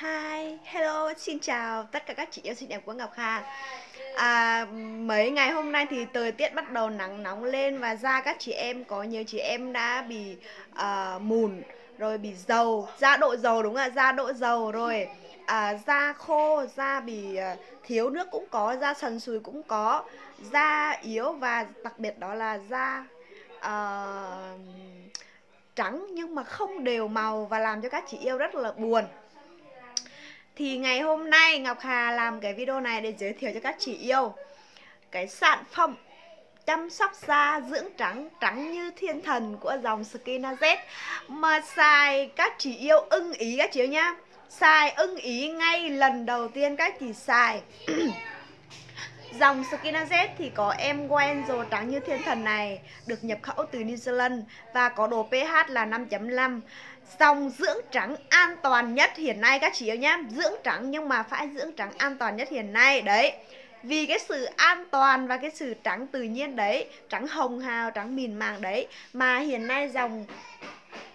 Hi, hello, xin chào tất cả các chị yêu xinh đẹp của Ngọc Hà. À, Mấy ngày hôm nay thì thời tiết bắt đầu nắng nóng lên Và da các chị em, có nhiều chị em đã bị uh, mùn Rồi bị dầu, da độ dầu đúng không ạ, da độ dầu rồi à, Da khô, da bị uh, thiếu nước cũng có, da sần sùi cũng có Da yếu và đặc biệt đó là da uh, trắng nhưng mà không đều màu và làm cho các chị yêu rất là buồn thì ngày hôm nay Ngọc Hà làm cái video này để giới thiệu cho các chị yêu. Cái sản phẩm chăm sóc da dưỡng trắng trắng như thiên thần của dòng Skinazet. Mà xài các chị yêu ưng ý các chị yêu nhá. Xài ưng ý ngay lần đầu tiên các chị xài. Dòng Skinaz thì có em Wenzel trắng như thiên thần này được nhập khẩu từ New Zealand và có độ pH là 5.5 Dòng dưỡng trắng an toàn nhất hiện nay các chị yêu nhé Dưỡng trắng nhưng mà phải dưỡng trắng an toàn nhất hiện nay Đấy. Vì cái sự an toàn và cái sự trắng tự nhiên đấy Trắng hồng hào, trắng mịn màng đấy Mà hiện nay dòng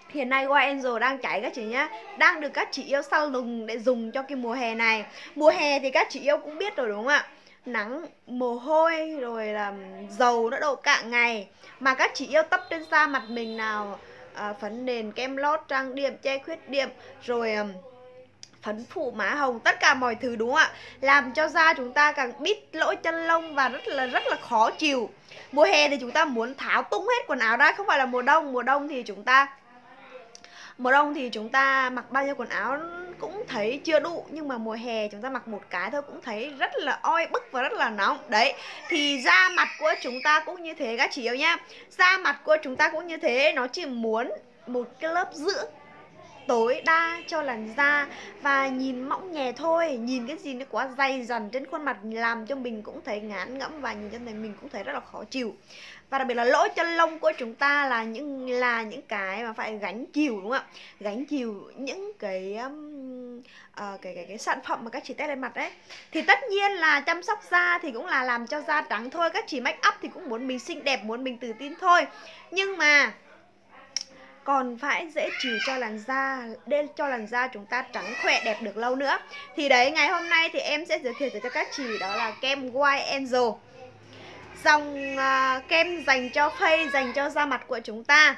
Hiện nay White Angel đang cháy các chị nhé Đang được các chị yêu salon để dùng cho cái mùa hè này. Mùa hè thì các chị yêu cũng biết rồi đúng không ạ? Nắng, mồ hôi, rồi là dầu nó đổ cả ngày. Mà các chị yêu tấp trên da mặt mình nào à, phấn nền kem lót trang điểm che khuyết điểm rồi um, phấn phủ má hồng tất cả mọi thứ đúng không ạ? Làm cho da chúng ta càng bít lỗ chân lông và rất là rất là khó chịu. Mùa hè thì chúng ta muốn tháo tung hết quần áo ra không phải là mùa đông. Mùa đông thì chúng ta mùa đông thì chúng ta mặc bao nhiêu quần áo cũng thấy chưa đủ, nhưng mà mùa hè chúng ta mặc một cái thôi cũng thấy rất là oi bức và rất là nóng. Đấy, thì da mặt của chúng ta cũng như thế các chị yêu nhá. Da mặt của chúng ta cũng như thế, nó chỉ muốn một cái lớp dưỡng tối đa cho làn da và nhìn mỏng nhẹ thôi. Nhìn cái gì nó quá dày dần trên khuôn mặt làm cho mình cũng thấy ngán ngẫm và nhìn cho này mình cũng thấy rất là khó chịu. Và đặc biệt là lỗ chân lông của chúng ta là những là những cái mà phải gánh chịu đúng không ạ? Gánh chịu những cái um, uh, cái cái cái sản phẩm mà các chị test lên mặt đấy. Thì tất nhiên là chăm sóc da thì cũng là làm cho da trắng thôi. Các chị make up thì cũng muốn mình xinh đẹp muốn mình tự tin thôi. Nhưng mà còn phải dễ chịu cho làn da để cho làn da chúng ta trắng khỏe đẹp được lâu nữa. Thì đấy ngày hôm nay thì em sẽ giới thiệu cho các chị đó là kem White Angel. Dòng uh, kem dành cho face dành cho da mặt của chúng ta.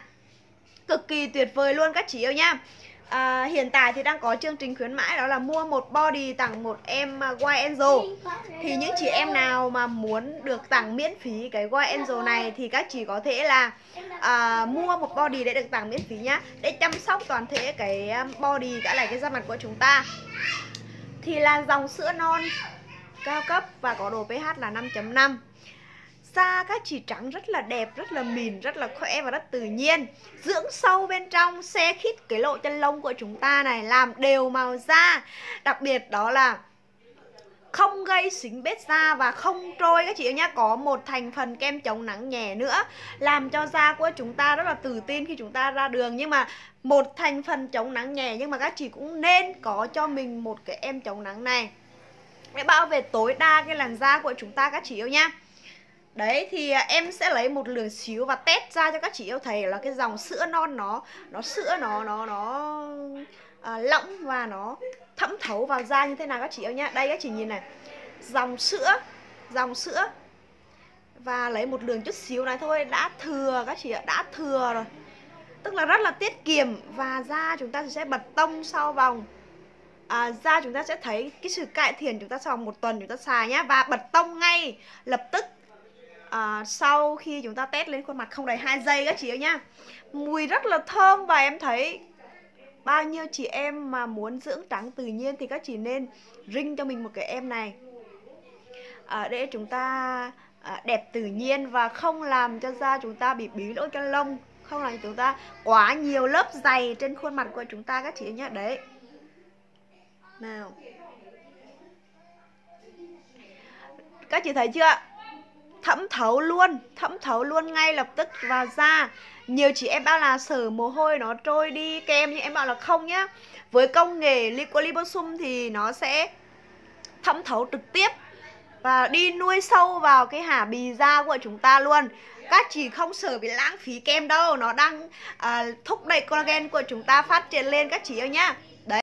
Cực kỳ tuyệt vời luôn các chị yêu nhá à, hiện tại thì đang có chương trình khuyến mãi đó là mua một body tặng một em à, White Angel thì những chị em nào mà muốn được tặng miễn phí cái White Angel này thì các chị có thể là à, mua một body để được tặng miễn phí nhá để chăm sóc toàn thể cái à, body cả là cái da mặt của chúng ta. Thì là dòng sữa non cao cấp và có độ pH là 5.5 da các chị trắng rất là đẹp, rất là mịn, rất là khỏe và rất tự nhiên. Dưỡng sâu bên trong, xe khít cái lỗ chân lông của chúng ta này Làm đều màu da. Đặc biệt đó là không gây xính bết da và không trôi các chị nhá. Có một thành phần kem chống nắng nhẹ nữa làm cho da của chúng ta rất là tự tin khi chúng ta ra đường. Nhưng mà một thành phần chống nắng nhẹ nhưng mà các chị cũng nên có cho mình một cái em chống nắng này. Để bảo vệ tối đa cái làn da của chúng ta các chị yêu nhá. Đấy thì à, em sẽ lấy một lượng xíu và test ra cho các chị yêu thầy là cái dòng sữa non nó nó sữa nó nó nó à, lỏng và nó thấm thấu vào da như thế nào các chị yêu nhá. Đây các chị nhìn này. Dòng sữa, dòng sữa và lấy một lượng chút xíu này thôi đã thừa các chị ạ, đã thừa rồi. Tức là rất là tiết kiệm và da chúng ta sẽ bật tông sau vòng à, da chúng ta sẽ thấy cái sự cải thiện chúng ta sau một tuần chúng ta xài nhá và bật tông ngay lập tức à, sau khi chúng ta test lên khuôn mặt không đầy 2 giây các chị ơi nhá. Mùi rất là thơm và em thấy bao nhiêu chị em mà muốn dưỡng trắng tự nhiên thì các chị nên ring cho mình một cái em này. À, để chúng ta à, đẹp tự nhiên và không làm cho da chúng ta bị bí lỗ chân lông không làm cho chúng ta quá nhiều lớp dày trên khuôn mặt của chúng ta các chị nhé đấy. Nào. Các chị thấy chưa? Thấm thấu luôn thấm thấu luôn ngay lập tức vào da nhiều chị em bảo là sở mồ hôi nó trôi đi kem nhưng em bảo là không nhá với công nghệ liposum thì nó sẽ thấm thấu trực tiếp và đi nuôi sâu vào cái hả bì da của chúng ta luôn. Các chị không sợ bị lãng phí kem đâu nó đang à, thúc đẩy collagen của chúng ta phát triển lên các chị ơi nhá.